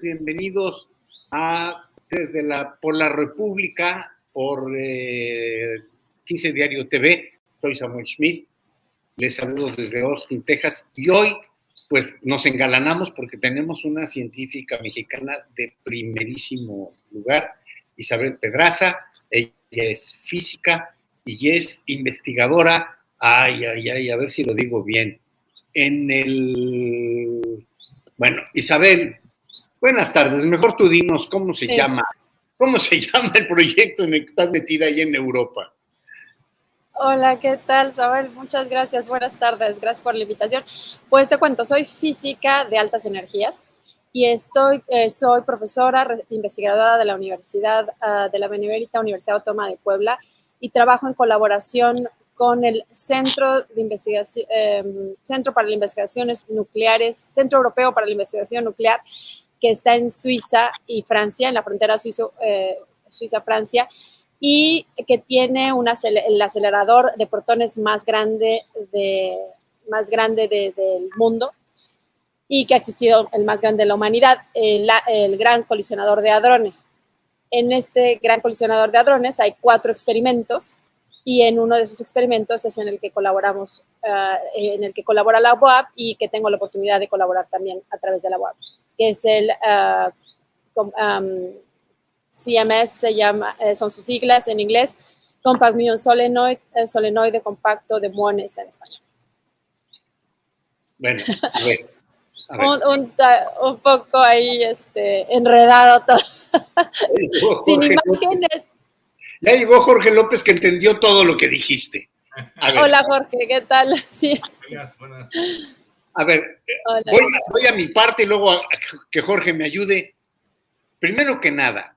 bienvenidos a desde la por la República, por 15 eh, Diario TV. Soy Samuel Schmidt, les saludo desde Austin, Texas, y hoy pues nos engalanamos porque tenemos una científica mexicana de primerísimo lugar, Isabel Pedraza. Ella es física y es investigadora. Ay, ay, ay, a ver si lo digo bien en el... Bueno, Isabel, buenas tardes. Mejor tú dinos cómo se llama, cómo se llama el proyecto en el que estás metida ahí en Europa. Hola, ¿qué tal, Isabel? Muchas gracias. Buenas tardes. Gracias por la invitación. Pues te cuento, soy física de altas energías y estoy, eh, soy profesora investigadora de la Universidad ah, de la Benemérita Universidad Autónoma de Puebla y trabajo en colaboración con el Centro, de Investigación, em, Centro para las Investigaciones Nucleares, Centro Europeo para la Investigación Nuclear, que está en Suiza y Francia, en la frontera eh, Suiza-Francia, y que tiene el acelerador de protones más grande, del mundo y que ha existido el más grande de la humanidad, el, Gran Colisionador de Hadrones. En este Gran Colisionador de Hadrones hay cuatro experimentos y en uno de esos experimentos es en el que colaboramos, ah, en el que colabora la UAP y que tengo la oportunidad de colaborar también a través de la UAP, que es el uh, CMS, se llama, eh, son sus siglas en inglés, Compact Muon Solenoid, eh, solenoide compacto de muones en español. Bueno, a ver. Un, un, poco ahí este, enredado todo. Sin imágenes, ya llegó Jorge López que entendió todo lo que dijiste. Hola Jorge, ¿qué tal? Sí. Buenas, buenas. A ver, voy, a mi parte y luego a, que Jorge me ayude. Primero que nada,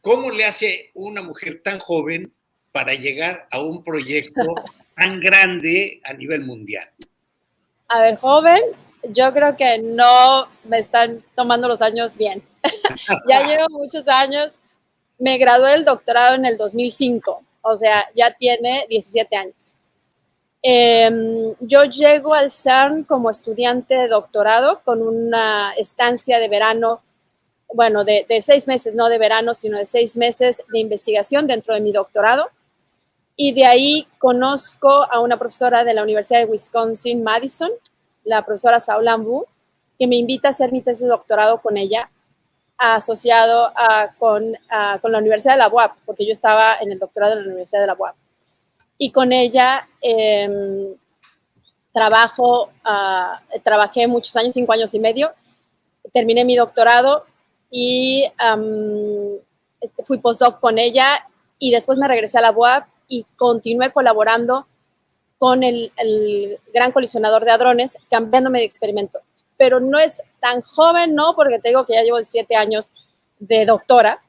¿cómo le hace una mujer tan joven para llegar a un proyecto tan grande a nivel mundial? A ver, joven, yo creo que no me están tomando los años bien. ya llevo muchos años me gradué del doctorado en el 2005, o sea, ya tiene 17 años. Em, yo llego al CERN como estudiante de doctorado con una estancia de verano, bueno, de, seis meses, no de verano, sino de seis meses de investigación dentro de mi doctorado. Y de ahí conozco a una profesora de la Universidad de Wisconsin, Madison, la profesora Saul Lambu, que me invita a hacer mi tesis de doctorado con ella asociado con, la Universidad de la UAP, porque yo estaba en el doctorado en la Universidad de la UAP. Y con ella em, trabajo, ah, trabajé muchos años, cinco años y medio, terminé mi doctorado y este, fui postdoc con ella y después me regresé a la UAP y continué colaborando con el, gran colisionador de hadrones, cambiándome de experimento pero no es tan joven, ¿no? Porque te digo que ya llevo siete años de doctora.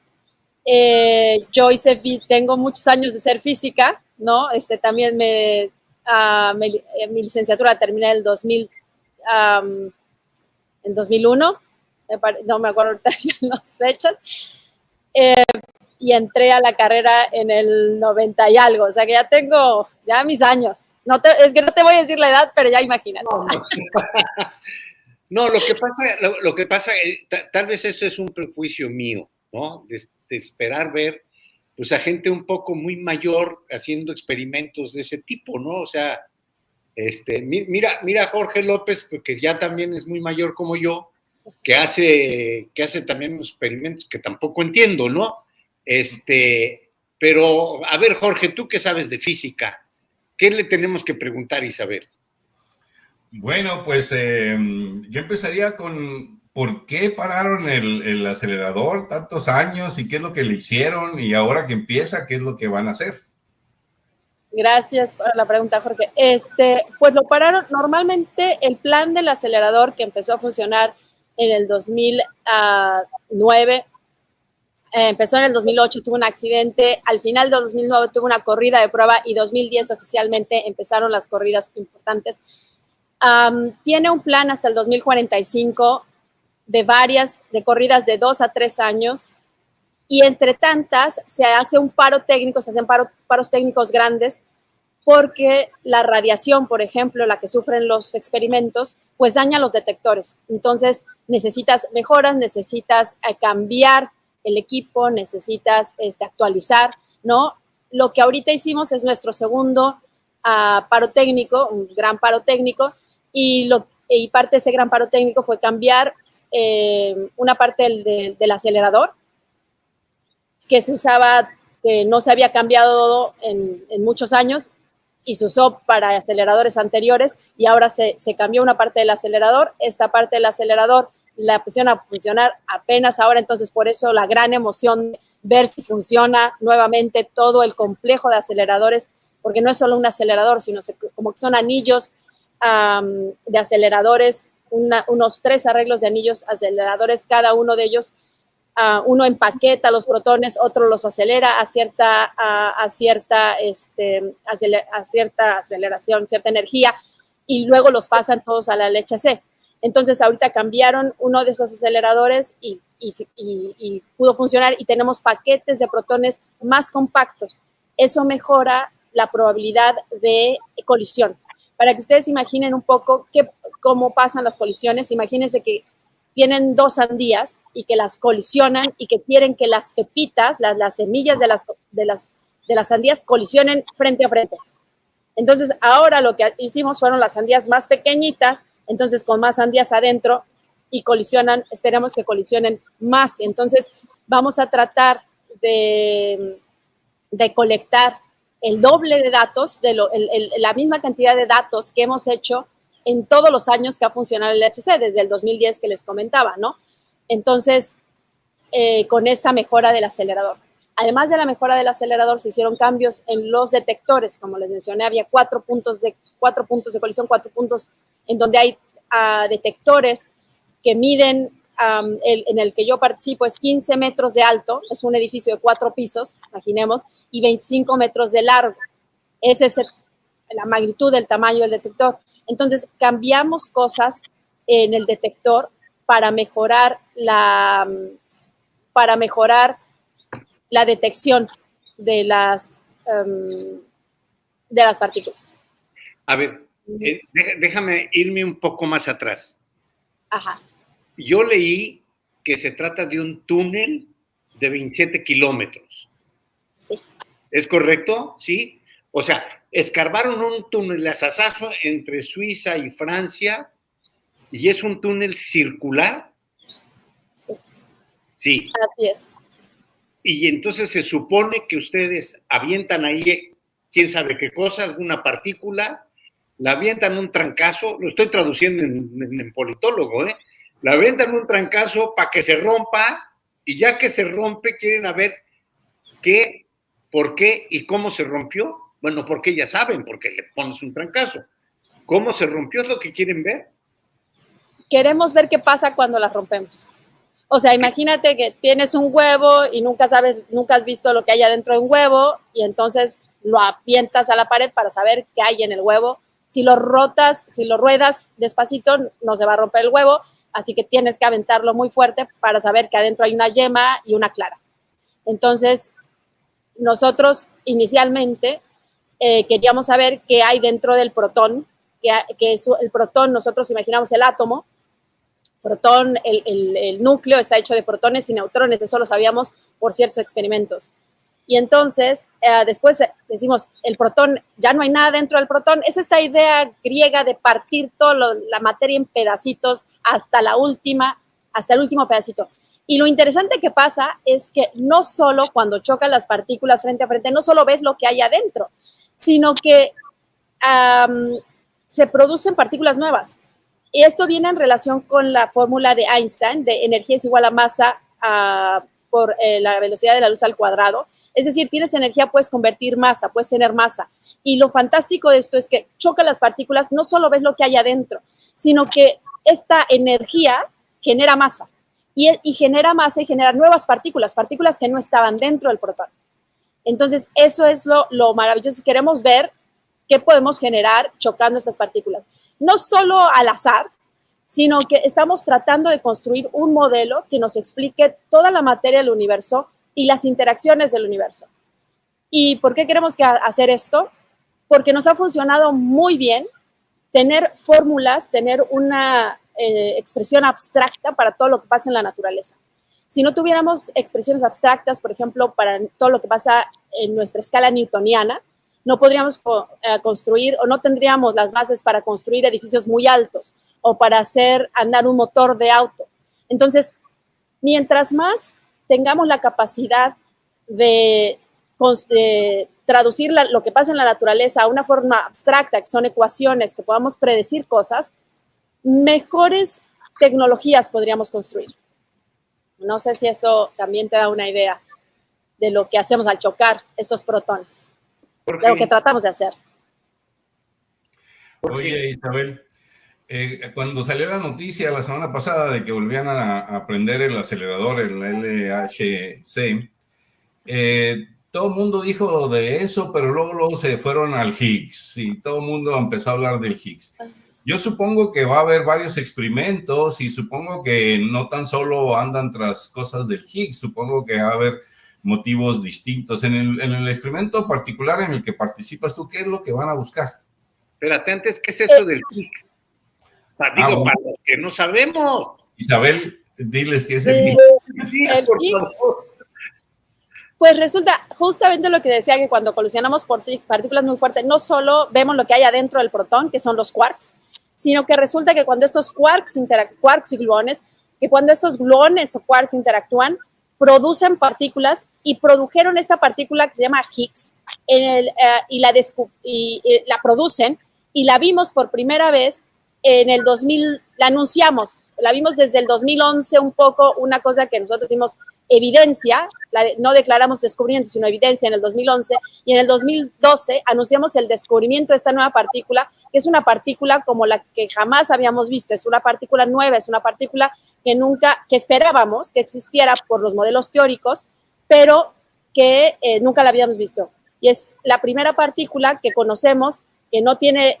Eh, yo hice, tengo muchos años de ser física, ¿no? Este, también me, uh, mi licenciatura terminé en el 2000, en 2001, no me acuerdo las fechas, eh, y entré a la carrera en el 90 y algo, o sea que ya tengo ya mis años. No es que no te voy a decir la edad, pero ya imagínate. No, lo que pasa, lo, que pasa, eh, tal vez eso es un prejuicio mío, ¿no? De, esperar ver, pues a gente un poco muy mayor haciendo experimentos de ese tipo, ¿no? O sea, este, mira, mira Jorge López, porque ya también es muy mayor como yo, que hace, que hace también experimentos que tampoco entiendo, ¿no? Este, pero, a ver, Jorge, tú qué sabes de física, ¿qué le tenemos que preguntar a Isabel? Bueno, pues em, yo empezaría con por qué pararon el, acelerador tantos años y qué es lo que le hicieron y ahora que empieza, qué es lo que van a hacer. Gracias por la pregunta, Jorge. Este, pues lo pararon, normalmente el plan del acelerador que empezó a funcionar en el 2009, eh, empezó en el 2008, tuvo un accidente, al final de 2009 tuvo una corrida de prueba y 2010 oficialmente empezaron las corridas importantes. Tiene un plan hasta el 2045 de varias, de corridas de dos a tres años y entre tantas se hace un paro técnico, se hacen paros técnicos grandes porque la radiación, por ejemplo, la que sufren los experimentos, pues daña los detectores. Entonces, necesitas mejoras, necesitas eh, cambiar el equipo, necesitas este, actualizar, ¿no? Lo que ahorita hicimos es nuestro segundo uh, paro técnico, un gran paro técnico, y, lo, y parte de ese gran paro técnico fue cambiar eh, una parte del, acelerador que se usaba, que no se había cambiado en, muchos años y se usó para aceleradores anteriores y ahora se, cambió una parte del acelerador. Esta parte del acelerador la pusieron a funcionar apenas ahora, entonces por eso la gran emoción ver si funciona nuevamente todo el complejo de aceleradores, porque no es solo un acelerador, sino como que son anillos um, de aceleradores, una, unos tres arreglos de anillos aceleradores, cada uno de ellos Uh, uno empaqueta los protones, otro los acelera a cierta, a, cierta, este, a cierta aceleración, cierta energía, y luego los pasan todos a la leche C. Entonces, ahorita cambiaron uno de esos aceleradores y, y, y, y, pudo funcionar y tenemos paquetes de protones más compactos. Eso mejora la probabilidad de colisión. Para que ustedes imaginen un poco qué, cómo pasan las colisiones, imagínense que tienen dos sandías y que las colisionan y que quieren que las pepitas, las, las semillas de las, de, las, de las sandías colisionen frente a frente. Entonces, ahora lo que hicimos fueron las sandías más pequeñitas, entonces con más sandías adentro y colisionan, esperamos que colisionen más. Entonces, vamos a tratar de, de colectar el doble de datos, de lo, la misma cantidad de datos que hemos hecho en todos los años que ha funcionado el HC, desde el 2010 que les comentaba, ¿no? Entonces, eh, con esta mejora del acelerador. Además de la mejora del acelerador, se hicieron cambios en los detectores, como les mencioné, había cuatro puntos de, cuatro puntos de colisión, cuatro puntos en donde hay uh, detectores que miden, um, el, en el que yo participo, es 15 metros de alto, es un edificio de cuatro pisos, imaginemos, y 25 metros de largo. Esa es el, la magnitud del tamaño del detector. Entonces, cambiamos cosas en el detector para mejorar la, para mejorar la detección de las, um, de las partículas. A ver, eh, déjame irme un poco más atrás. Ajá. Yo leí que se trata de un túnel de 27 kilómetros. Sí. ¿Es correcto? Sí. O sea, escarbaron un túnel asazazo entre Suiza y Francia y es un túnel circular. Sí. Sí. Así es. Y entonces se supone que ustedes avientan ahí, quién sabe qué cosa, alguna partícula, la avientan un trancazo, lo estoy traduciendo en, en, en politólogo, ¿eh? La avientan un trancazo para que se rompa y ya que se rompe quieren ver qué, por qué y cómo se rompió bueno, porque ya saben, porque le pones un trancazo. ¿Cómo se rompió? ¿Es lo que quieren ver? Queremos ver qué pasa cuando las rompemos. O sea, imagínate que tienes un huevo y nunca sabes, nunca has visto lo que hay adentro de un huevo y entonces lo apientas a la pared para saber qué hay en el huevo. Si lo rotas, si lo ruedas despacito, no se va a romper el huevo, así que tienes que aventarlo muy fuerte para saber que adentro hay una yema y una clara. Entonces, nosotros inicialmente eh, queríamos saber qué hay dentro del protón, que, que es el protón, nosotros imaginamos el átomo, protón, el, el, el, núcleo está hecho de protones y neutrones, eso lo sabíamos por ciertos experimentos. Y entonces, eh, después decimos, el protón, ya no hay nada dentro del protón. Es esta idea griega de partir toda la materia en pedacitos hasta la última, hasta el último pedacito. Y lo interesante que pasa es que no solo cuando chocan las partículas frente a frente, no solo ves lo que hay adentro, sino que um, se producen partículas nuevas. Y esto viene en relación con la fórmula de Einstein de energía es igual a masa uh, por eh, la velocidad de la luz al cuadrado. Es decir, tienes energía, puedes convertir masa, puedes tener masa. Y lo fantástico de esto es que choca las partículas, no solo ves lo que hay adentro, sino que esta energía genera masa. Y, genera masa y genera nuevas partículas, partículas que no estaban dentro del protón. Entonces, eso es lo, lo maravilloso. Queremos ver qué podemos generar chocando estas partículas. No solo al azar, sino que estamos tratando de construir un modelo que nos explique toda la materia del universo y las interacciones del universo. ¿Y por qué queremos que hacer esto? porque nos ha funcionado muy bien tener fórmulas, tener una eh, expresión abstracta para todo lo que pasa en la naturaleza. Si no tuviéramos expresiones abstractas, por ejemplo, para todo lo que pasa en nuestra escala newtoniana, no podríamos eh, construir o no tendríamos las bases para construir edificios muy altos o para hacer andar un motor de auto. Entonces, mientras más tengamos la capacidad de, traducir lo que pasa en la naturaleza a una forma abstracta, que son ecuaciones, que podamos predecir cosas, mejores tecnologías podríamos construir. No sé si eso también te da una idea de lo que hacemos al chocar estos protones, de lo que tratamos de hacer. Oye, Isabel, eh, cuando salió la noticia la semana pasada de que volvían a, aprender el acelerador, el LHC, eh, todo el mundo dijo de eso, pero luego, luego se fueron al Higgs y todo el mundo empezó a hablar del Higgs. Yo supongo que va a haber varios experimentos y supongo que no tan solo andan tras cosas del Higgs, supongo que va a haber motivos distintos. En el, en el experimento particular en el que participas tú, ¿qué es lo que van a buscar? Espérate, antes, ¿qué es eso del Higgs? Digo, ah, para los que no sabemos. Isabel, diles qué es el Higgs. Pues resulta justamente lo que decía que cuando colisionamos partículas muy fuertes, no solo vemos lo que hay adentro del protón, que son los quarks, sino que resulta que cuando estos quarks, quarks y gluones, que cuando estos gluones o quarks interactúan, producen partículas y produjeron esta partícula que se llama Higgs en el, eh, y, la y, la producen y la vimos por primera vez en el 2000, la anunciamos, la vimos desde el 2011 un poco, una cosa que nosotros hicimos evidencia, no declaramos descubrimiento, sino evidencia en el 2011, y en el 2012 anunciamos el descubrimiento de esta nueva partícula, que es una partícula como la que jamás habíamos visto, es una partícula nueva, es una partícula que nunca, que esperábamos que existiera por los modelos teóricos, pero que eh, nunca la habíamos visto. Y es la primera partícula que conocemos que no tiene,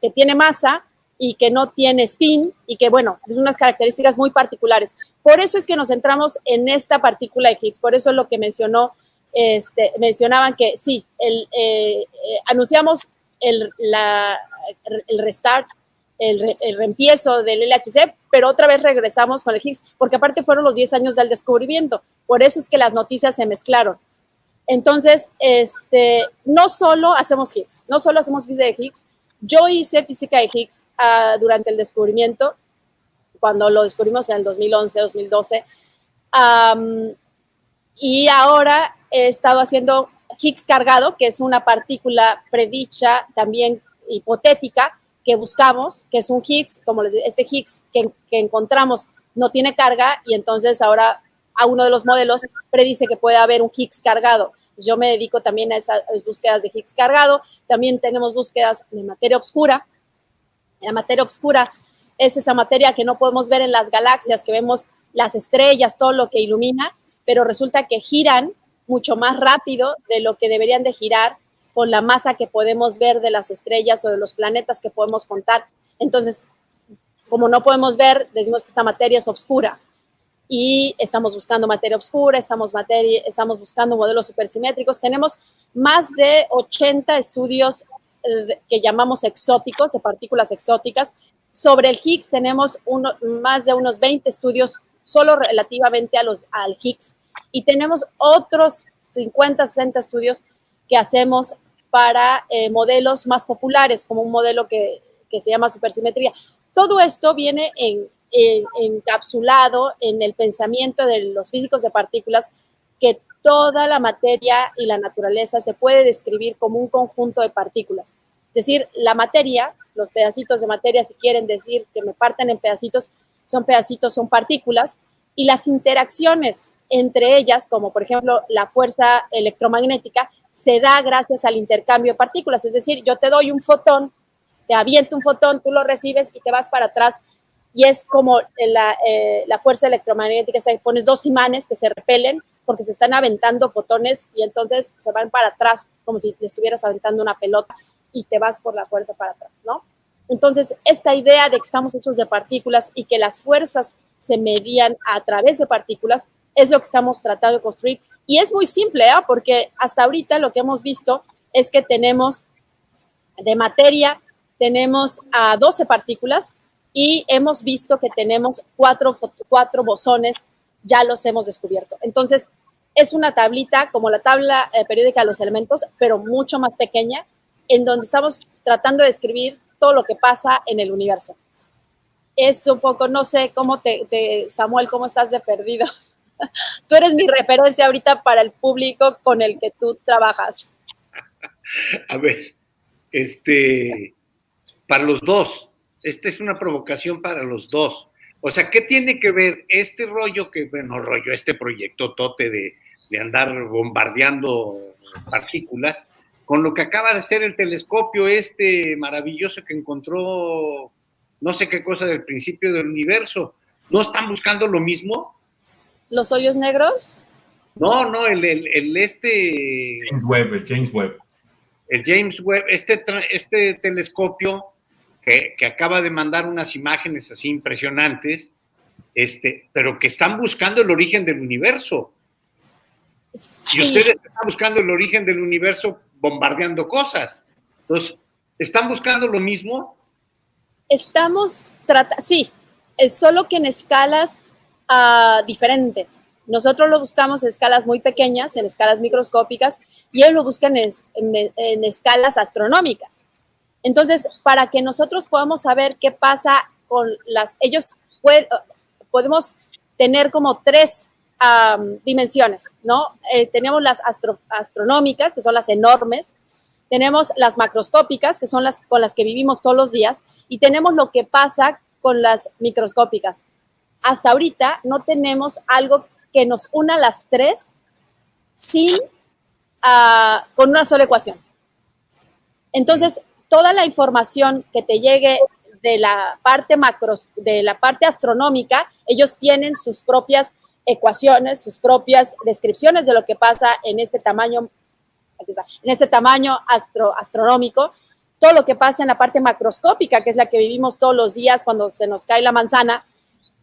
que tiene masa, y que no tiene spin y que, bueno, es unas características muy particulares. Por eso es que nos centramos en esta partícula de Higgs, por eso es lo que mencionó, este, mencionaban que sí, el, eh, eh, anunciamos el, la, el restart, el, el, reempiezo del LHC, pero otra vez regresamos con el Higgs, porque aparte fueron los 10 años del descubrimiento, por eso es que las noticias se mezclaron. Entonces, este, no solo hacemos Higgs, no solo hacemos física de Higgs, yo hice física de Higgs uh, durante el descubrimiento, cuando lo descubrimos en el 2011, 2012. Um, y ahora he estado haciendo Higgs cargado, que es una partícula predicha, también hipotética, que buscamos, que es un Higgs, como este Higgs que, que encontramos no tiene carga y entonces ahora a uno de los modelos predice que puede haber un Higgs cargado. Yo me dedico también a esas búsquedas de Higgs cargado. También tenemos búsquedas de materia oscura. La materia oscura es esa materia que no podemos ver en las galaxias, que vemos las estrellas, todo lo que ilumina, pero resulta que giran mucho más rápido de lo que deberían de girar con la masa que podemos ver de las estrellas o de los planetas que podemos contar. Entonces, como no podemos ver, decimos que esta materia es oscura y estamos buscando materia oscura, estamos, materia, estamos buscando modelos supersimétricos. Tenemos más de 80 estudios eh, que llamamos exóticos, de partículas exóticas. Sobre el Higgs tenemos uno, más de unos 20 estudios solo relativamente a los, al Higgs y tenemos otros 50, 60 estudios que hacemos para eh, modelos más populares, como un modelo que, que se llama supersimetría. Todo esto viene en, encapsulado en el pensamiento de los físicos de partículas que toda la materia y la naturaleza se puede describir como un conjunto de partículas. Es decir, la materia, los pedacitos de materia, si quieren decir que me parten en pedacitos, son pedacitos, son partículas, y las interacciones entre ellas, como por ejemplo la fuerza electromagnética, se da gracias al intercambio de partículas. Es decir, yo te doy un fotón, te aviento un fotón, tú lo recibes y te vas para atrás y es como la, eh, la fuerza electromagnética, se pones dos imanes que se repelen porque se están aventando fotones y entonces se van para atrás como si le estuvieras aventando una pelota y te vas por la fuerza para atrás, ¿no? Entonces, esta idea de que estamos hechos de partículas y que las fuerzas se medían a través de partículas es lo que estamos tratando de construir. Y es muy simple, ¿eh? porque hasta ahorita lo que hemos visto es que tenemos de materia tenemos a 12 partículas y hemos visto que tenemos cuatro, cuatro bosones, ya los hemos descubierto. Entonces, es una tablita como la tabla eh, periódica de los elementos, pero mucho más pequeña, en donde estamos tratando de describir todo lo que pasa en el universo. Es un poco, no sé cómo te, Samuel, cómo estás de perdido. tú eres mi referencia ahorita para el público con el que tú trabajas. A ver, este, para los dos, esta es una provocación para los dos. O sea, ¿qué tiene que ver este rollo que, bueno, rollo, este proyecto tote de, de andar bombardeando partículas con lo que acaba de ser el telescopio este maravilloso que encontró no sé qué cosa del principio del universo. ¿No están buscando lo mismo? ¿Los hoyos negros? No, no, el, el, este... James Webb, el James Webb. El James Webb, este, este telescopio que, que, acaba de mandar unas imágenes así impresionantes, este, pero que están buscando el origen del universo. Y ustedes están buscando el origen del universo bombardeando cosas. Entonces, ¿están buscando lo mismo? Estamos tratando, sí, es solo que en escalas uh, diferentes. Nosotros lo buscamos en escalas muy pequeñas, en escalas microscópicas, y ellos lo buscan en, en, escalas astronómicas. Entonces, para que nosotros podamos saber qué pasa con las, ellos podemos tener como tres dimensiones, ¿no? Eh, tenemos las astronómicas, que son las enormes, tenemos las macroscópicas, que son las con las que vivimos todos los días, y tenemos lo que pasa con las microscópicas. Hasta ahorita no tenemos algo que nos una las tres sin, ah, con una sola ecuación. Entonces, toda la información que te llegue de la parte macros, de la parte astronómica, ellos tienen sus propias ecuaciones, sus propias descripciones de lo que pasa en este tamaño, en este tamaño astronómico, todo lo que pasa en la parte macroscópica, que es la que vivimos todos los días cuando se nos cae la manzana,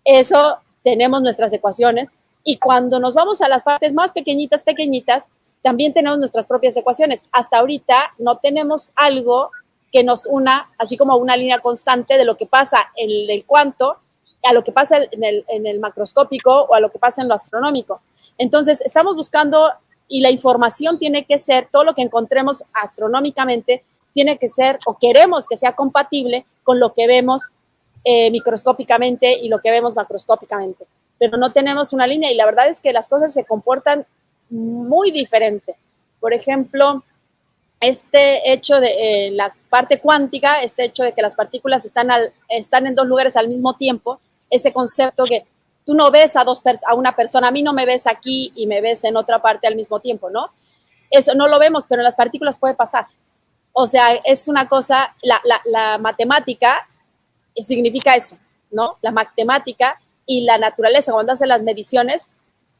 eso tenemos nuestras ecuaciones. Y cuando nos vamos a las partes más pequeñitas, pequeñitas, también tenemos nuestras propias ecuaciones. Hasta ahorita no tenemos algo que nos una, así como una línea constante de lo que pasa en el cuanto a lo que pasa en el, en el macroscópico o a lo que pasa en lo astronómico. Entonces, estamos buscando y la información tiene que ser, todo lo que encontremos astronómicamente, tiene que ser o queremos que sea compatible con lo que vemos eh, microscópicamente y lo que vemos macroscópicamente. Pero no tenemos una línea y la verdad es que las cosas se comportan muy diferente. Por ejemplo, este hecho de eh, la parte cuántica, este hecho de que las partículas están, en dos lugares al mismo tiempo, ese concepto que tú no ves a, una persona, a mí no me ves aquí y me ves en otra parte al mismo tiempo, ¿no? Eso no lo vemos, pero en las partículas puede pasar. O sea, es una cosa, la, la, la matemática significa eso, ¿no? La matemática y la naturaleza, cuando hacen las mediciones,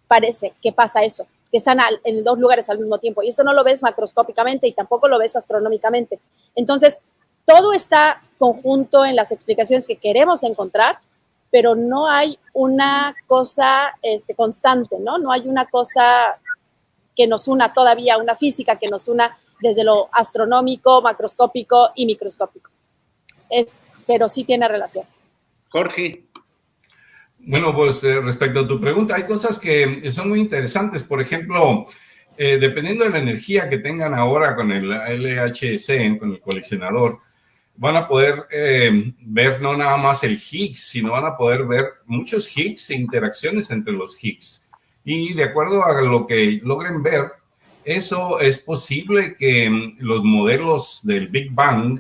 parece que pasa eso, que están en dos lugares al mismo tiempo. Y eso no lo ves macroscópicamente y tampoco lo ves astronómicamente. Entonces, todo está conjunto en las explicaciones que queremos encontrar pero no hay una cosa este, constante, ¿no? No hay una cosa que nos una todavía, una física que nos una desde lo astronómico, macroscópico y microscópico. Es, pero sí tiene relación. Jorge. Bueno, pues eh, respecto a tu pregunta, hay cosas que son muy interesantes. Por ejemplo, eh, dependiendo de la energía que tengan ahora con el LHC, con el coleccionador, van a poder eh, ver no nada más el Higgs, sino van a poder ver muchos Higgs e interacciones entre los Higgs. Y de acuerdo a lo que logren ver, eso es posible que mm, los modelos del Big Bang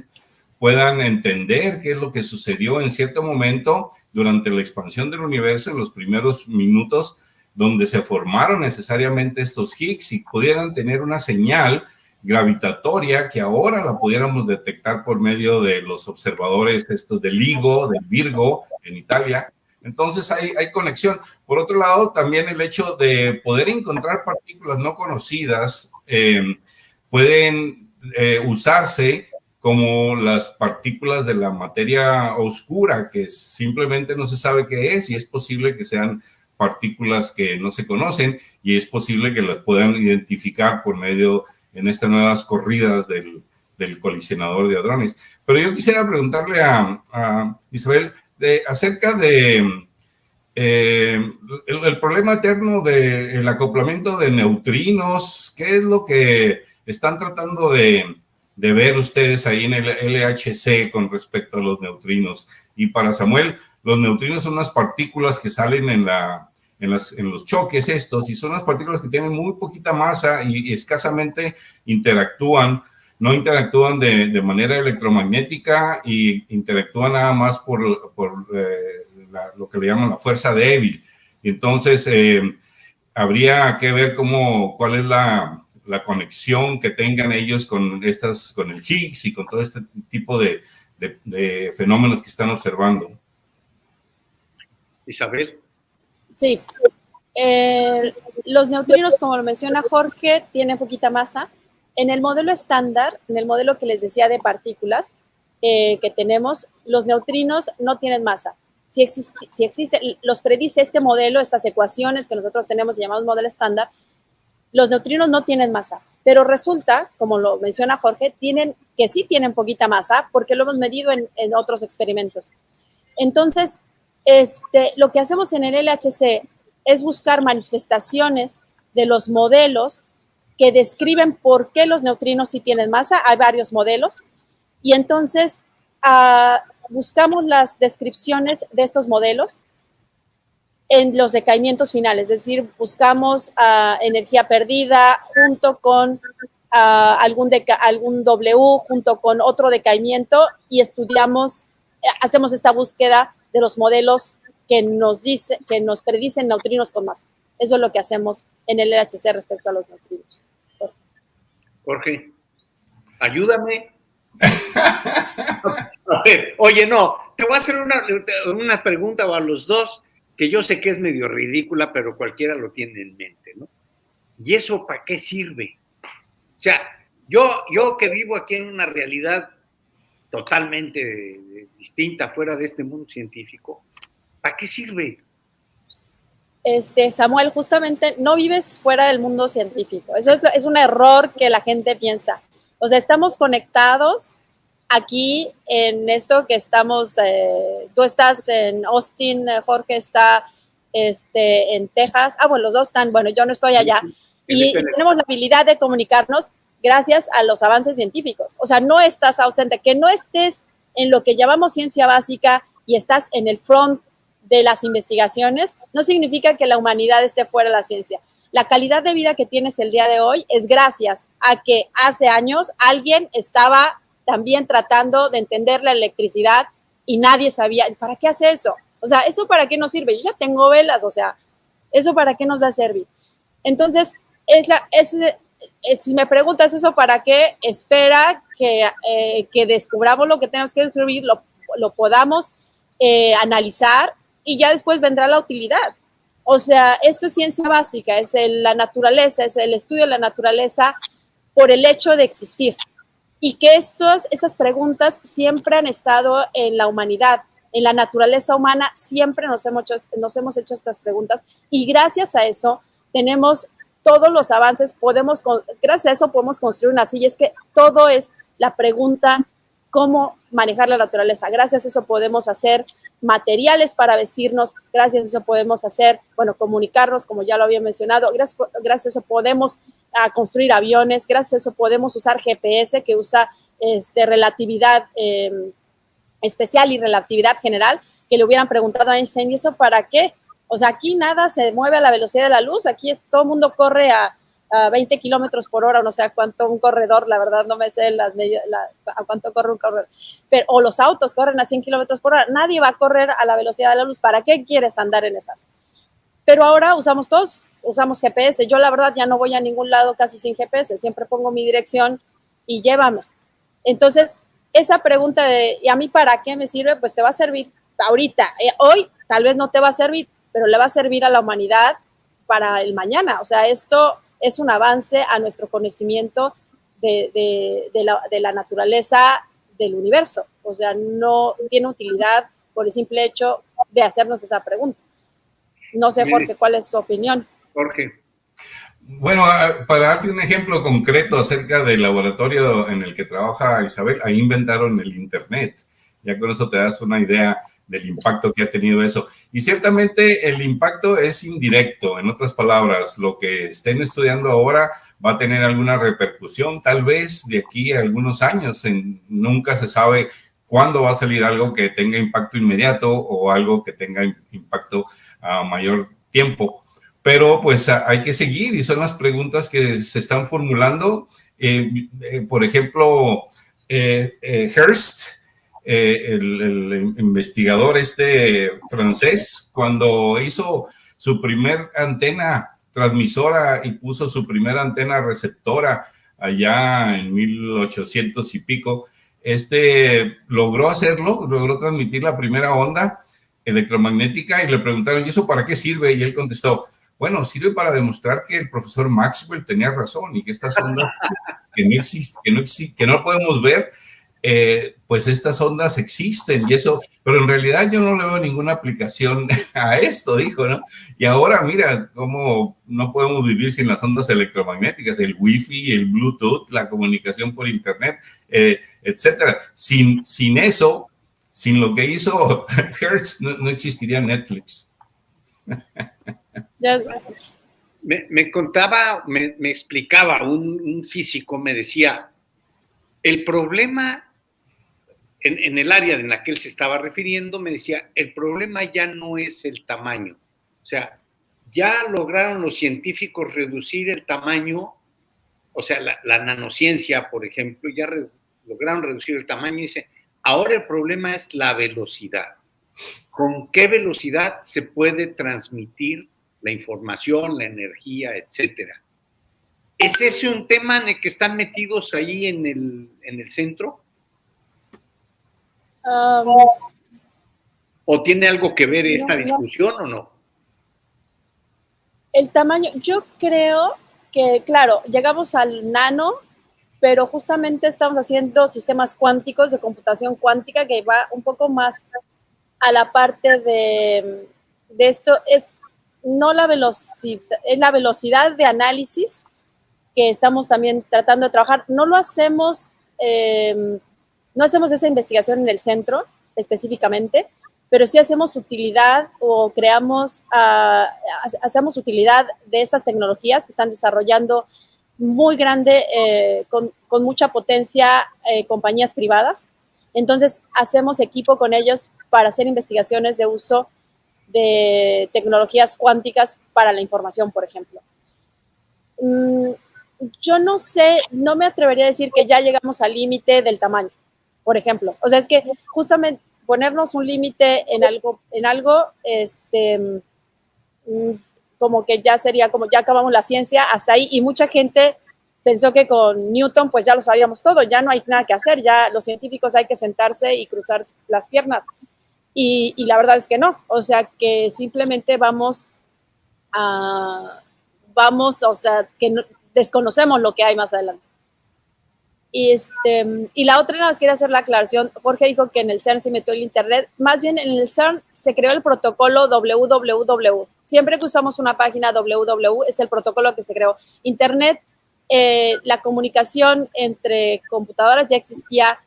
puedan entender qué es lo que sucedió en cierto momento durante la expansión del universo en los primeros minutos donde se formaron necesariamente estos Higgs y pudieran tener una señal gravitatoria que ahora la pudiéramos detectar por medio de los observadores estos de LIGO, del Virgo en Italia. Entonces hay, hay conexión. Por otro lado, también el hecho de poder encontrar partículas no conocidas eh, pueden eh, usarse como las partículas de la materia oscura, que simplemente no se sabe qué es y es posible que sean partículas que no se conocen y es posible que las puedan identificar por medio en estas nuevas corridas del, del colisionador de hadrones. Pero yo quisiera preguntarle a, Isabel de, acerca de eh, el, problema eterno del acoplamiento de neutrinos, ¿qué es lo que están tratando de, de ver ustedes ahí en el LHC con respecto a los neutrinos? Y para Samuel, los neutrinos son unas partículas que salen en, la, en, los choques estos y son unas partículas que tienen muy poquita masa y, escasamente interactúan, no interactúan de, manera electromagnética y interactúan nada más por, eh, lo que le llaman la fuerza débil. Entonces, eh, habría que ver cómo, cuál es la, conexión que tengan ellos con estas, con el Higgs y con todo este tipo de, de fenómenos que están observando. Isabel. Sí. Eh, los neutrinos, como lo menciona Jorge, tienen poquita masa. En el modelo estándar, en el modelo que les decía de partículas eh, que tenemos, los neutrinos no tienen masa. Si existe, si existe, los predice este modelo, estas ecuaciones que nosotros tenemos y llamamos modelo estándar, los neutrinos no tienen masa. Pero resulta, como lo menciona Jorge, tienen, que sí tienen poquita masa porque lo hemos medido en, otros experimentos. Entonces, este, lo que hacemos en el LHC es buscar manifestaciones de los modelos que describen por qué los neutrinos sí tienen masa. Hay varios modelos. Y entonces ah, buscamos las descripciones de estos modelos en los decaimientos finales, es decir, buscamos ah, energía perdida junto con ah, algún, algún W, junto con otro decaimiento y estudiamos, eh, hacemos esta búsqueda de los modelos que nos, dice, que nos predicen neutrinos con masa. Eso es lo que hacemos en el LHC respecto a los neutrinos. Jorge, ayúdame. oye, no, te voy a hacer una, una pregunta a los dos que yo sé que es medio ridícula, pero cualquiera lo tiene en mente, ¿no? ¿Y eso para qué sirve? O sea, yo, yo que vivo aquí en una realidad totalmente distinta fuera de este mundo científico, ¿para qué sirve? Este, Samuel, justamente no vives fuera del mundo científico. Eso es, un error que la gente piensa. O sea, estamos conectados aquí en esto que estamos, eh, tú estás en Austin, Jorge está este, en Texas. Ah, bueno, los dos están, bueno, yo no estoy allá. y tenemos la habilidad de comunicarnos gracias a los avances científicos. O sea, no estás ausente, que no estés en lo que llamamos ciencia básica y estás en el front de las investigaciones, no significa que la humanidad esté fuera de la ciencia. La calidad de vida que tienes el día de hoy es gracias a que hace años alguien estaba también tratando de entender la electricidad y nadie sabía, ¿para qué hace eso? O sea, ¿eso para qué nos sirve? Yo ya tengo velas, o sea, ¿eso para qué nos va a servir? Entonces, es la, es, eh, si me preguntas eso, ¿para qué? Espera que, eh, que descubramos lo que tenemos que descubrir, lo, lo podamos eh, analizar y ya después vendrá la utilidad. O sea, esto es ciencia básica, es la naturaleza, es el estudio de la naturaleza por el hecho de existir. Y que estos, estas preguntas siempre han estado en la humanidad, en la naturaleza humana, siempre nos hemos, nos hemos hecho estas preguntas y gracias a eso tenemos todos los avances, podemos, gracias a eso podemos construir una silla. Es que todo es la pregunta, cómo manejar la naturaleza. Gracias a eso podemos hacer materiales para vestirnos, gracias a eso podemos hacer, bueno, comunicarnos, como ya lo había mencionado, gracias, a eso podemos ah, construir aviones, gracias a eso podemos usar GPS que usa este, relatividad em, especial y relatividad general, que le hubieran preguntado a Einstein, ¿y eso para qué? O sea, aquí nada se mueve a la velocidad de la luz, aquí es, todo el mundo corre a, 20 kilómetros por hora, no sé a cuánto un corredor, la verdad no me sé las a cuánto corre un corredor, pero, o los autos corren a 100 kilómetros por hora, nadie va a correr a la velocidad de la luz, ¿para qué quieres andar en esas? Pero ahora usamos todos, usamos GPS, yo la verdad ya no voy a ningún lado casi sin GPS, siempre pongo mi dirección y llévame. Entonces, esa pregunta de, ¿y a mí para qué me sirve? Pues te va a servir ahorita, eh, hoy tal vez no te va a servir, pero le va a servir a la humanidad para el mañana. O sea, esto es un avance a nuestro conocimiento de, la, naturaleza del universo. O sea, no tiene utilidad por el simple hecho de hacernos esa pregunta. No sé, Jorge, ¿cuál es tu opinión? Jorge. Bueno, para darte un ejemplo concreto acerca del laboratorio en el que trabaja Isabel, ahí inventaron el Internet. Ya con eso te das una idea del impacto que ha tenido eso. Y ciertamente el impacto es indirecto, en otras palabras, lo que estén estudiando ahora va a tener alguna repercusión, tal vez de aquí a algunos años, nunca se sabe cuándo va a salir algo que tenga impacto inmediato o algo que tenga impacto a mayor tiempo. Pero pues hay que seguir y son las preguntas que se están formulando. Eh, eh, por ejemplo, eh, Hearst, el, investigador este francés, cuando hizo su primer antena transmisora y puso su primera antena receptora allá en 1800 y pico, este logró hacerlo, logró transmitir la primera onda electromagnética y le preguntaron, ¿y eso para qué sirve? Y él contestó, bueno, sirve para demostrar que el profesor Maxwell tenía razón y que estas ondas que no existen, que no, que no podemos ver, eh, pues estas ondas existen y eso, pero en realidad yo no le veo ninguna aplicación a esto, dijo, ¿no? Y ahora mira cómo no podemos vivir sin las ondas electromagnéticas, el wifi, el bluetooth, la comunicación por internet, eh, etcétera. Sin, sin eso, sin lo que hizo Hertz, no existiría Netflix. Me, contaba, me, explicaba un, físico, me decía, el problema en, el área en la que él se estaba refiriendo, me decía, el problema ya no es el tamaño. O sea, ya lograron los científicos reducir el tamaño, o sea, la, nanociencia, por ejemplo, ya lograron reducir el tamaño y dice, ahora el problema es la velocidad. ¿Con qué velocidad se puede transmitir la información, la energía, etcétera. ¿Es ese un tema en el que están metidos ahí en el, centro? Um, ¿O tiene algo que ver esta discusión o no? El tamaño, yo creo que, claro, llegamos al nano, pero justamente estamos haciendo sistemas cuánticos de computación cuántica que va un poco más a la parte de, de esto. Es no la velocidad, es la velocidad de análisis que estamos también tratando de trabajar. No lo hacemos, em, no hacemos esa investigación en el centro específicamente, pero sí hacemos utilidad o creamos, ah, hacemos utilidad de estas tecnologías que están desarrollando muy grande, eh, con, mucha potencia, eh, compañías privadas. Entonces, hacemos equipo con ellos para hacer investigaciones de uso de tecnologías cuánticas para la información, por ejemplo. Mm, yo no sé, no me atrevería a decir que ya llegamos al límite del tamaño, por ejemplo. O sea, es que justamente ponernos un límite en algo, en algo, este, mm, como que ya sería como ya acabamos la ciencia hasta ahí y mucha gente pensó que con Newton pues ya lo sabíamos todo, ya no hay nada que hacer, ya los científicos hay que sentarse y cruzar las piernas. Y, la verdad es que no, o sea, que simplemente vamos a, vamos, o sea, que desconocemos lo que hay más adelante. Y, este, y la otra, nada más quiero hacer la aclaración, Jorge dijo que en el CERN se metió el Internet, más bien en el CERN se creó el protocolo www. Siempre que usamos una página www es el protocolo que se creó. Internet, eh, la comunicación entre computadoras ya existía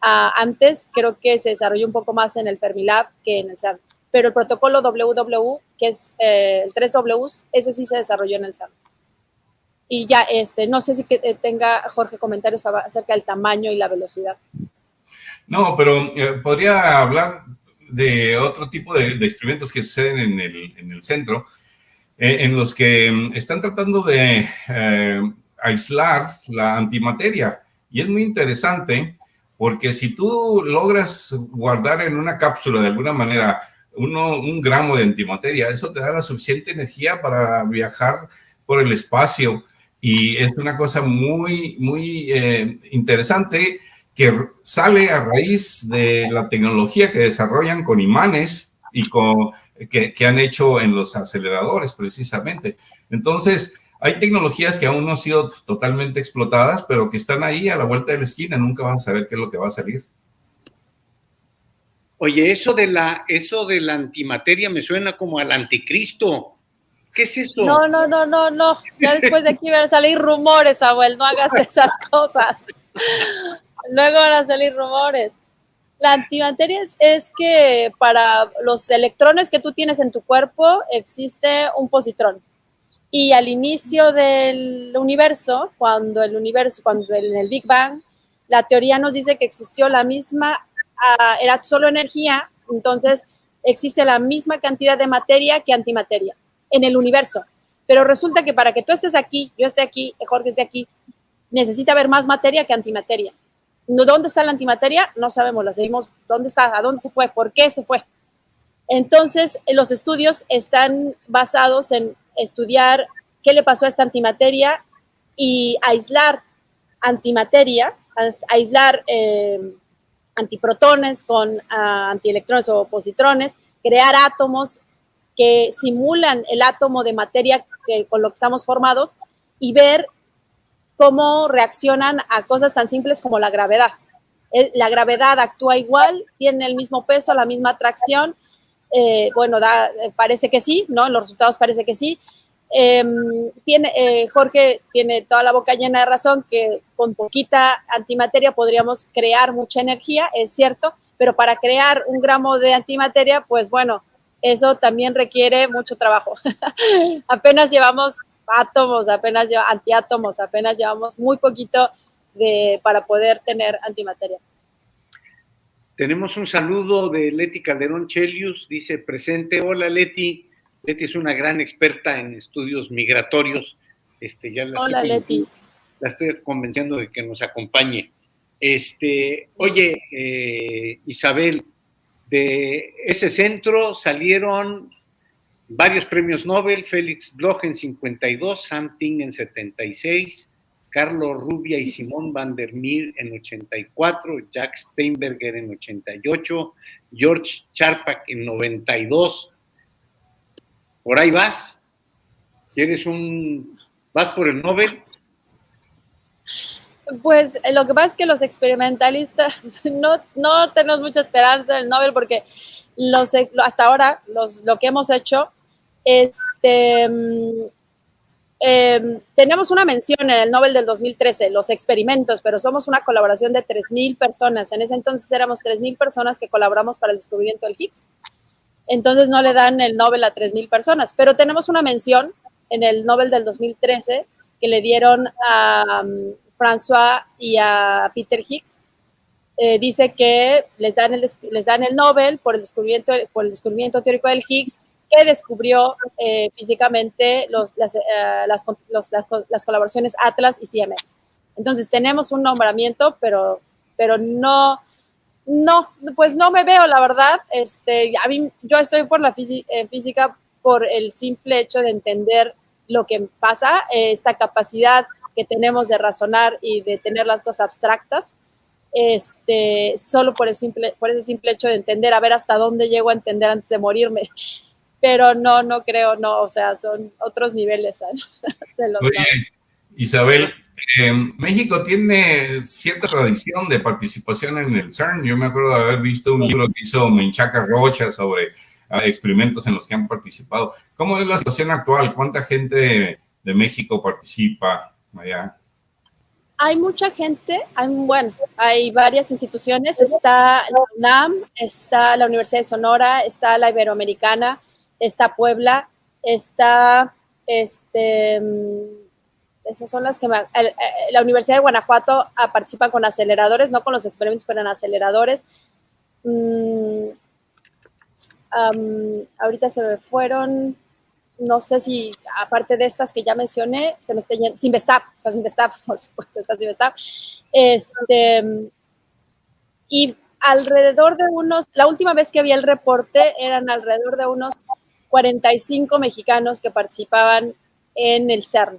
antes creo que se desarrolló un poco más en el Fermilab que en el CERN, pero el protocolo WW, que es eh, el 3W, ese sí se desarrolló en el CERN. Y ya, este, no sé si que eh, tenga Jorge comentarios acerca del tamaño y la velocidad. No, pero eh, podría hablar de otro tipo de, experimentos que suceden en el, en el centro, en los que mm, están tratando de aislar la antimateria. Y es muy interesante porque si tú logras guardar en una cápsula de alguna manera uno, un gramo de antimateria, eso te da la suficiente energía para viajar por el espacio. Y es una cosa muy, muy eh, interesante que sale a raíz de la tecnología que desarrollan con imanes y con, que, que han hecho en los aceleradores precisamente. Entonces, hay tecnologías que aún no han sido totalmente explotadas, pero que están ahí a la vuelta de la esquina. Nunca vas a saber qué es lo que va a salir. Oye, eso de la, eso de la antimateria me suena como al anticristo. ¿Qué es eso? No, no, no, no, no. Ya después de aquí van a salir rumores, abuelo. No hagas esas cosas. Luego van a salir rumores. La antimateria es, que para los electrones que tú tienes en tu cuerpo existe un positrón. Y al inicio del universo, cuando el universo, cuando en el Big Bang, la teoría nos dice que existió la misma, ah, era solo energía, entonces existe la misma cantidad de materia que antimateria en el universo. Pero resulta que para que tú estés aquí, yo esté aquí, Jorge esté aquí, necesita haber más materia que antimateria. ¿Dónde está la antimateria? No sabemos, la seguimos. ¿Dónde está? ¿A dónde se fue? ¿Por qué se fue? Entonces, los estudios están basados en estudiar qué le pasó a esta antimateria y aislar antimateria, aislar eh, antiprotones con ah, antielectrones o positrones, crear átomos que simulan el átomo de materia que, con lo que estamos formados y ver cómo reaccionan a cosas tan simples como la gravedad. La gravedad actúa igual, tiene el mismo peso, la misma atracción. Eh, bueno, da, parece que sí, ¿no? En los resultados parece que sí. Em, tiene, eh, Jorge tiene toda la boca llena de razón que con poquita antimateria podríamos crear mucha energía, es cierto, pero para crear un gramo de antimateria, pues bueno, eso también requiere mucho trabajo. apenas llevamos átomos, apenas llevamos antiátomos, apenas llevamos muy poquito de, para poder tener antimateria. Tenemos un saludo de Leti Calderón Chelius, dice presente. Hola Leti. Leti es una gran experta en estudios migratorios. Este, ya la Hola Leti. La estoy convenciendo de que nos acompañe. Este, oye, eh, Isabel, de ese centro salieron varios premios Nobel, Félix Bloch en 52, Sam Ting en 76, Carlos Rubia y Simón van der Meer en 84, Jack Steinberger en 88, George Charpak en 92. Por ahí vas. ¿Quieres un... ¿Vas por el Nobel? Pues eh, lo que pasa es que los experimentalistas no, tenemos mucha esperanza en el Nobel porque hasta ahora los, lo que hemos hecho, este, mm, em, tenemos una mención en el Nobel del 2013, los experimentos, pero somos una colaboración de 3.000 personas. En ese entonces éramos 3.000 personas que colaboramos para el descubrimiento del Higgs. Entonces no le dan el Nobel a 3.000 personas, pero tenemos una mención en el Nobel del 2013 que le dieron a... Mm, François y a Peter Higgs, eh, dice que les dan, el, les dan el Nobel por el descubrimiento, por el descubrimiento teórico del Higgs, que descubrió eh, físicamente las, eh, las, las, colaboraciones Atlas y CMS. Entonces tenemos un nombramiento, pero, pero no, no, pues no me veo, la verdad. Este, a mí, yo estoy por la física por el simple hecho de entender lo que pasa, esta capacidad que tenemos de razonar y de tener las cosas abstractas, este, solo por, el simple, por ese simple hecho de entender, a ver hasta dónde llego a entender antes de morirme. Pero no, no creo, no, o sea, son otros niveles. Oye, Isabel, eh, México tiene cierta tradición de participación en el CERN. Yo me acuerdo de haber visto un libro que hizo Menchaca Rocha sobre ah, experimentos en los que han participado. ¿Cómo es la situación actual? ¿Cuánta gente de México participa? Hay mucha gente, hay, bueno, hay varias instituciones, está la UNAM, está la Universidad de Sonora, está la Iberoamericana, está Puebla, está, este, mm, esas son las que eh, la Universidad de Guanajuato ah, participa con aceleradores, no con los experimentos, pero en aceleradores. Mm, ahorita se me fueron, no sé si, aparte de estas que ya mencioné, se me está yendo, Sinvestap, está Sinvestap, por supuesto, está Sinvestap. Este, y alrededor de unos, la última vez que vi el reporte eran alrededor de unos 45 mexicanos que participaban en el CERN.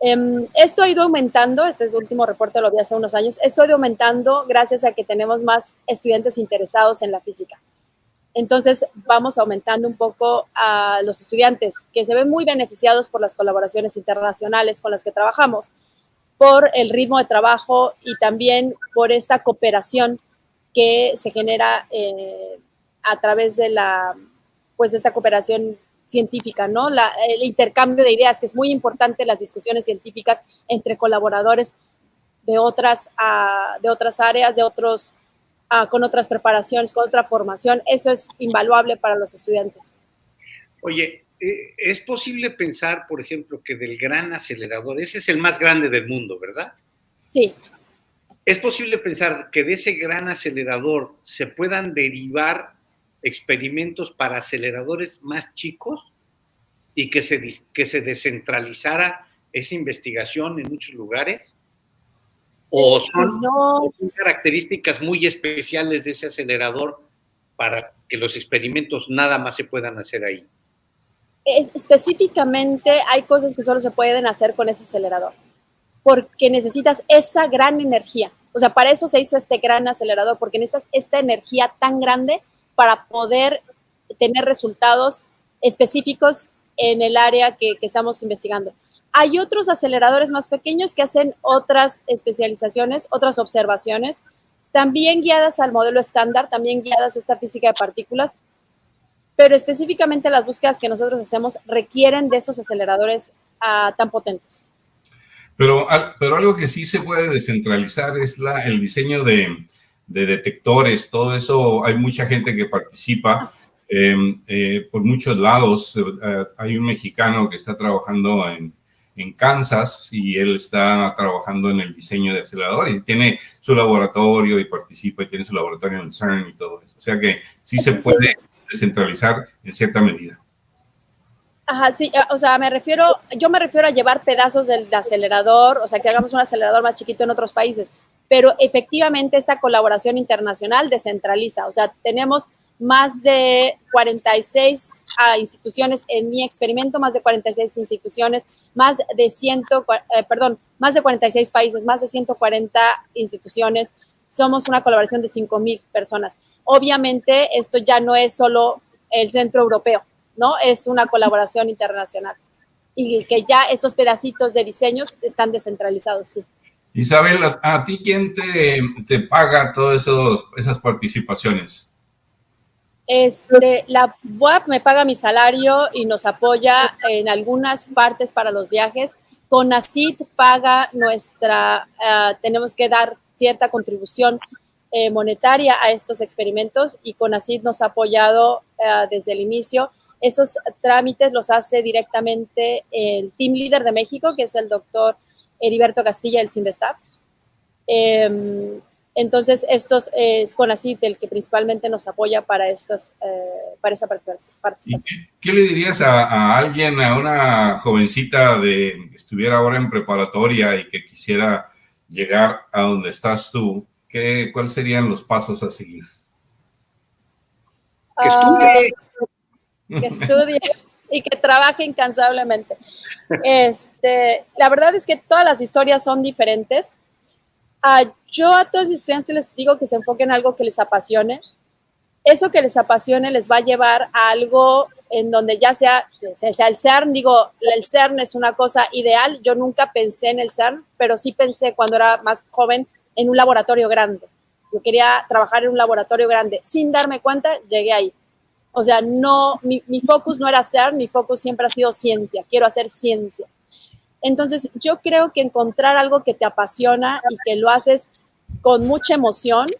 Em, esto ha ido aumentando, este es el último reporte, lo vi hace unos años, esto ha ido aumentando gracias a que tenemos más estudiantes interesados en la física. Entonces vamos aumentando un poco a los estudiantes que se ven muy beneficiados por las colaboraciones internacionales con las que trabajamos, por el ritmo de trabajo y también por esta cooperación que se genera eh, a través de la, pues esta cooperación científica, ¿no? el intercambio de ideas, que es muy importante, las discusiones científicas entre colaboradores de otras, ah, de otras áreas, de otros, ah, con otras preparaciones, con otra formación. Eso es invaluable para los estudiantes. Oye, eh, es posible pensar, por ejemplo, que del gran acelerador, ese es el más grande del mundo, ¿verdad? Sí. ¿Es posible pensar que de ese gran acelerador se puedan derivar experimentos para aceleradores más chicos y que se, que se descentralizara esa investigación en muchos lugares? ¿O son, características muy especiales de ese acelerador para que los experimentos nada más se puedan hacer ahí? específicamente hay cosas que solo se pueden hacer con ese acelerador, porque necesitas esa gran energía. O sea, para eso se hizo este gran acelerador, porque necesitas esta energía tan grande para poder tener resultados específicos en el área que, estamos investigando. Hay otros aceleradores más pequeños que hacen otras especializaciones, otras observaciones, también guiadas al modelo estándar, también guiadas a esta física de partículas, pero específicamente las búsquedas que nosotros hacemos requieren de estos aceleradores ah, tan potentes. Pero, pero algo que sí se puede descentralizar es la, el diseño de, de detectores, todo eso, hay mucha gente que participa em, eh, por muchos lados. Eh, hay un mexicano que está trabajando en, en, Kansas y él está trabajando en el diseño de aceleradores y tiene su laboratorio y participa y tiene su laboratorio en CERN y todo eso. O sea que sí se puede descentralizar en cierta medida. Ajá, sí, o sea, me refiero, yo me refiero a llevar pedazos del acelerador, o sea, que hagamos un acelerador más chiquito en otros países pero efectivamente esta colaboración internacional descentraliza, o sea, tenemos más de 46 ah, instituciones en mi experimento, más de 46 instituciones, más de 100, eh, perdón, más de 46 países, más de 140 instituciones. Somos una colaboración de 5.000 personas. Obviamente, esto ya no es solo el centro europeo, ¿no? Es una colaboración internacional. Y que ya estos pedacitos de diseños están descentralizados, sí. Isabel, ¿a, ti quién te, paga todas esas participaciones? Este, la web me paga mi salario y nos apoya en algunas partes para los viajes. CONACID paga nuestra, eh, tenemos que dar cierta contribución eh, monetaria a estos experimentos y CONACID nos ha apoyado eh, desde el inicio. Esos trámites los hace directamente el team leader de México, que es el doctor Heriberto Castilla del Simvestab. Em, entonces, estos es CONACYT el que principalmente nos apoya para, estos, eh, para esa participación. Qué, le dirías a, alguien, a una jovencita de que estuviera ahora en preparatoria y que quisiera llegar a donde estás tú? ¿Qué, ¿Cuáles serían los pasos a seguir? Que estudie. Que estudie y que trabaje incansablemente. Este, la verdad es que todas las historias son diferentes. Ah, yo a todos mis estudiantes les digo que se enfoquen en algo que les apasione. Eso que les apasione les va a llevar a algo en donde ya sea, sea el CERN, digo, el CERN es una cosa ideal. Yo nunca pensé en el CERN, pero sí pensé cuando era más joven en un laboratorio grande. Yo quería trabajar en un laboratorio grande. Sin darme cuenta, llegué ahí. O sea, no, mi, mi focus no era ser, mi focus siempre ha sido ciencia, quiero hacer ciencia. Entonces, yo creo que encontrar algo que te apasiona y que lo haces con mucha emoción,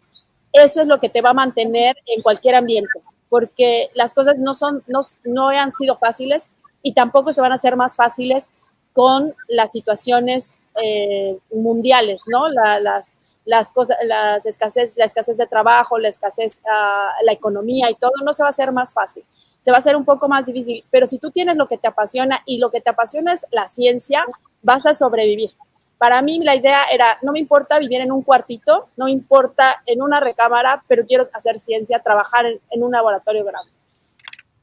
eso es lo que te va a mantener en cualquier ambiente, porque las cosas no, son, no, no han sido fáciles y tampoco se van a hacer más fáciles con las situaciones eh, mundiales, ¿no? las, las cosas, las escasez, la escasez de trabajo, la escasez, uh, la economía y todo, no se va a hacer más fácil. Se va a hacer un poco más difícil, pero si tú tienes lo que te apasiona y lo que te apasiona es la ciencia, vas a sobrevivir. Para mí la idea era, no me importa vivir en un cuartito, no me importa en una recámara, pero quiero hacer ciencia, trabajar en, un laboratorio grande.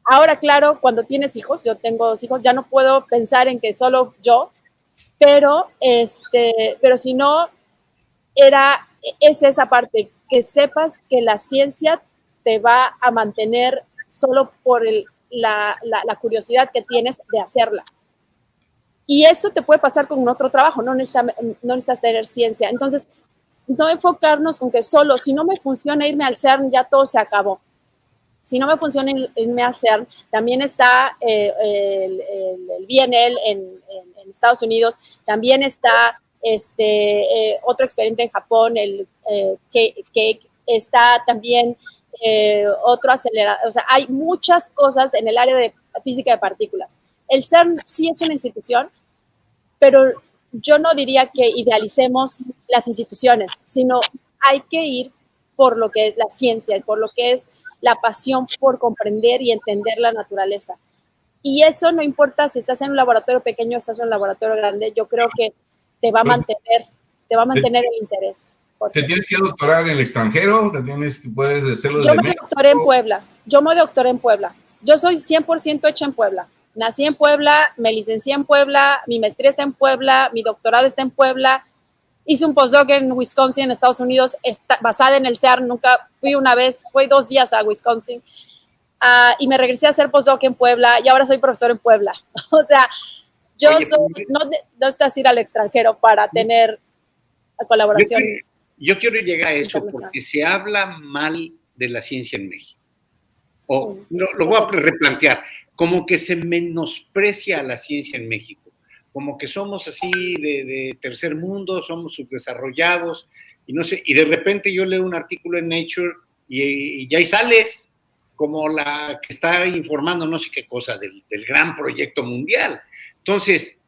Ahora, claro, cuando tienes hijos, yo tengo dos hijos, ya no puedo pensar en que solo yo, pero, este, pero si no, era, es esa parte, que sepas que la ciencia te va a mantener solo por la, curiosidad que tienes de hacerla. Y eso te puede pasar con otro trabajo, no necesitas, no necesitas tener ciencia. Entonces, no enfocarnos con que solo, si no me funciona irme al CERN, ya todo se acabó. Si no me funciona irme al CERN, también está eh, el, el, BNL en, Estados Unidos, también está este, eh, otro experiente en Japón, el Cake, está también otro acelerador, o sea, hay muchas cosas en el área de física de partículas. El CERN sí es una institución, pero yo no diría que idealicemos las instituciones, sino hay que ir por lo que es la ciencia y por lo que es la pasión por comprender y entender la naturaleza. Y eso no importa si estás en un laboratorio pequeño o estás en un laboratorio grande, yo creo que te va a mantener, te va a mantener el interés. ¿Te tienes que doctorar en el extranjero? ¿Te tienes que puedes hacerlo Yo me doctoré en Puebla. Yo me doctoré en Puebla. Yo soy 100% hecha en Puebla. Nací en Puebla, me licencié en Puebla, mi maestría está en Puebla, mi doctorado está en Puebla. Hice un postdoc en Wisconsin, en Estados Unidos, basada en el CERN. Nunca fui una vez, fui dos días a Wisconsin. Uh, y me regresé a hacer postdoc en Puebla y ahora soy profesor en Puebla. o sea, yo soy, no, no estás ir al extranjero para tener colaboración. Yo quiero, yo quiero llegar a eso porque se habla mal de la ciencia en México. O no, lo voy a replantear como que se menosprecia la ciencia en México, como que somos así de, tercer mundo, somos subdesarrollados, y no sé, y de repente yo leo un artículo en Nature y, ya ahí sales como la que está informando no sé qué cosa del, del gran proyecto mundial. Entonces,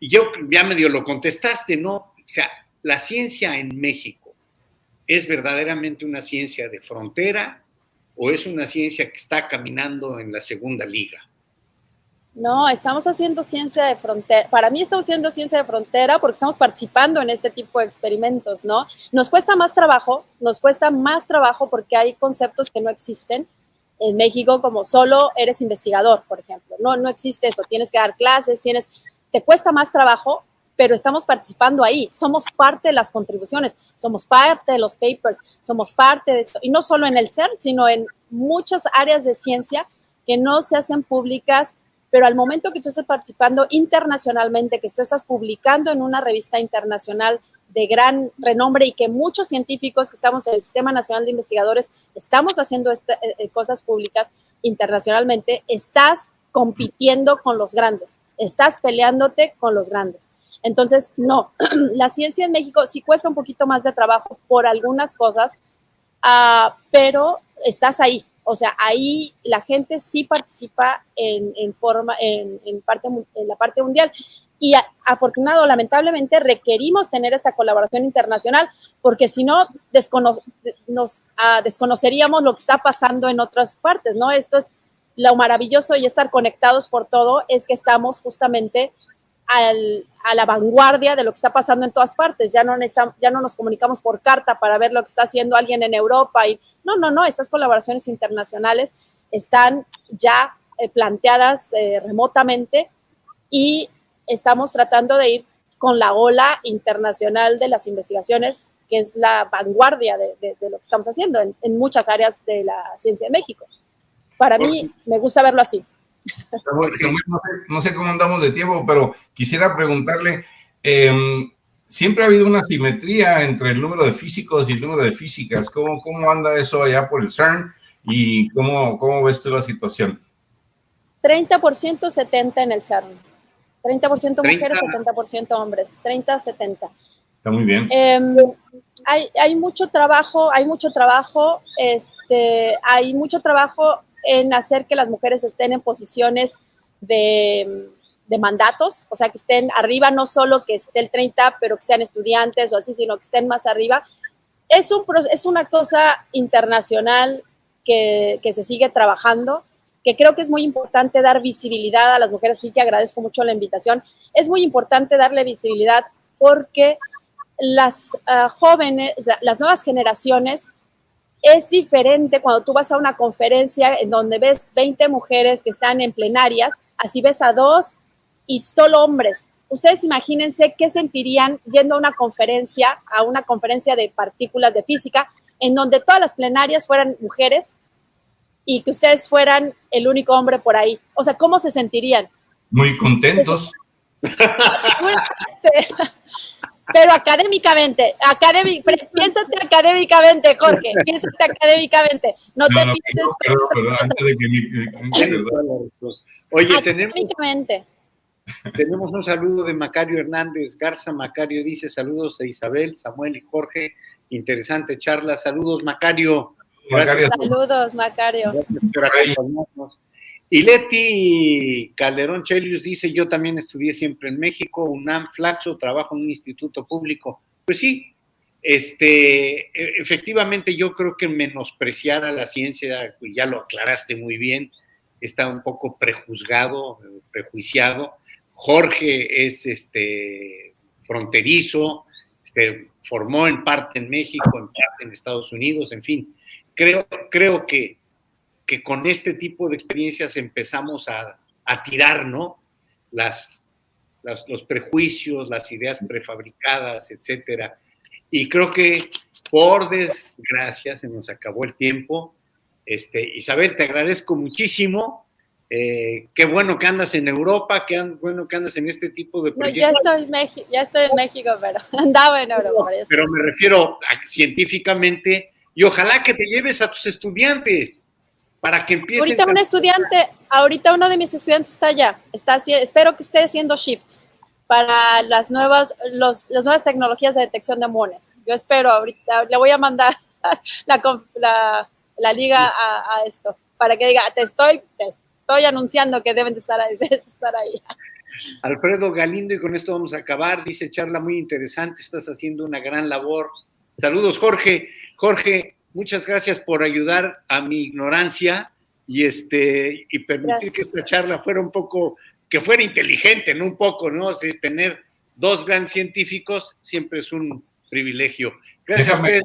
yo ya medio lo contestaste, ¿no? O sea, la ciencia en México es verdaderamente una ciencia de frontera, o es una ciencia que está caminando en la segunda liga? No, estamos haciendo ciencia de frontera. Para mí estamos haciendo ciencia de frontera porque estamos participando en este tipo de experimentos, ¿no? Nos cuesta más trabajo, nos cuesta más trabajo porque hay conceptos que no existen en México como solo eres investigador, por ejemplo. No, no existe eso. Tienes que dar clases, tienes, te cuesta más trabajo pero estamos participando ahí, somos parte de las contribuciones, somos parte de los papers, somos parte de esto, y no solo en el CERN, sino en muchas áreas de ciencia que no se hacen públicas, pero al momento que tú estás participando internacionalmente, que tú estás publicando en una revista internacional de gran renombre y que muchos científicos que estamos en el Sistema Nacional de Investigadores estamos haciendo este, eh, eh, cosas públicas internacionalmente, estás compitiendo con los grandes, estás peleándote con los grandes. Entonces, no, la ciencia en México sí cuesta un poquito más de trabajo por algunas cosas, uh, pero estás ahí. O sea, ahí la gente sí participa en, en forma, en, parte, en la parte mundial. Y afortunado, lamentablemente, requerimos tener esta colaboración internacional, porque si no, descono nos uh, desconoceríamos lo que está pasando en otras partes, ¿no? Esto es lo maravilloso y estar conectados por todo, es que estamos justamente a la vanguardia de lo que está pasando en todas partes. Ya no, ya no nos comunicamos por carta para ver lo que está haciendo alguien en Europa. Y, no, no, no, estas colaboraciones internacionales están ya eh, planteadas eh, remotamente y estamos tratando de ir con la ola internacional de las investigaciones, que es la vanguardia de, lo que estamos haciendo en, en, muchas áreas de la ciencia de México. Para mí, me gusta verlo así no, sé, cómo andamos de tiempo, pero quisiera preguntarle, em, siempre ha habido una simetría entre el número de físicos y el número de físicas. ¿Cómo, cómo anda eso allá por el CERN y cómo, cómo ves tú la situación? 30% 70 en el CERN. 30% mujeres, 70% hombres. 30-70. Está muy bien. Em, hay, hay, mucho trabajo, hay mucho trabajo, este, hay mucho trabajo en hacer que las mujeres estén en posiciones de, mandatos, o sea, que estén arriba, no solo que esté el 30, pero que sean estudiantes o así, sino que estén más arriba. Es, un, es una cosa internacional que, que se sigue trabajando, que creo que es muy importante dar visibilidad a las mujeres, sí que agradezco mucho la invitación. Es muy importante darle visibilidad porque las uh, jóvenes, las nuevas generaciones es diferente cuando tú vas a una conferencia en donde ves 20 mujeres que están en plenarias, así ves a dos y solo hombres. Ustedes imagínense qué sentirían yendo a una conferencia, a una conferencia de partículas de física, en donde todas las plenarias fueran mujeres y que ustedes fueran el único hombre por ahí. O sea, ¿cómo se sentirían? Muy contentos. pero académicamente, académic, piénsate académicamente, Jorge, piénsate académicamente, no, te pienses... Oye, tenemos, tenemos un saludo de Macario Hernández Garza. Macario dice saludos a Isabel, Samuel y Jorge. Interesante charla. Saludos, Macario. Saludos, Macario. Gracias por acompañarnos. Y Leti Calderón Chelius dice, yo también estudié siempre en México, UNAM, Flaxo, trabajo en un instituto público. Pues sí, este, e, efectivamente yo creo que menospreciar a la ciencia, ya lo aclaraste muy bien, está un poco prejuzgado, prejuiciado. Jorge es este, fronterizo, este, formó en parte en México, en parte en Estados Unidos, en fin. Creo, creo que que con este tipo de experiencias empezamos a, tirar, ¿no? Las, los prejuicios, las ideas prefabricadas, etcétera. Y creo que por desgracia se nos acabó el tiempo. Este, Isabel, te agradezco muchísimo. Eh, qué bueno que andas en Europa, qué bueno que andas en este tipo de proyectos. ya, estoy ya estoy en México, pero andaba en Europa. pero me refiero científicamente y ojalá que te lleves a tus estudiantes para que empiecen. Ahorita un estudiante, ahorita uno de mis estudiantes está allá, está, espero que esté haciendo shifts para las nuevas, los, las nuevas tecnologías de detección de muones. Yo espero, ahorita le voy a mandar la, la, liga a, esto, para que diga, te estoy, te estoy anunciando que deben de estar ahí, debes estar ahí. Alfredo Galindo, y con esto vamos a acabar, dice charla muy interesante, estás haciendo una gran labor. Saludos, Jorge. Jorge, Muchas gracias por ayudar a mi ignorancia y, este, y permitir que esta charla fuera un poco, que fuera inteligente, ¿no? Un poco, ¿no? tener dos grandes científicos siempre es un privilegio. Gracias déjame,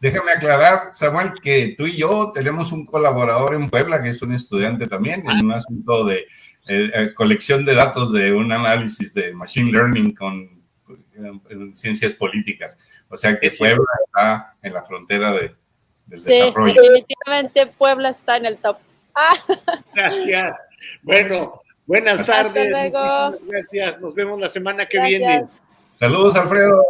déjame aclarar, Samuel, que tú y yo tenemos un colaborador en Puebla que es un estudiante también en un asunto de eh, eh, colección de datos de un análisis de Machine Learning con en ciencias políticas. O sea que Puebla está en la frontera de, sí, definitivamente Puebla está en el top. Gracias. Bueno, buenas tardes. Gracias. Nos vemos la semana que viene. Saludos, Alfredo.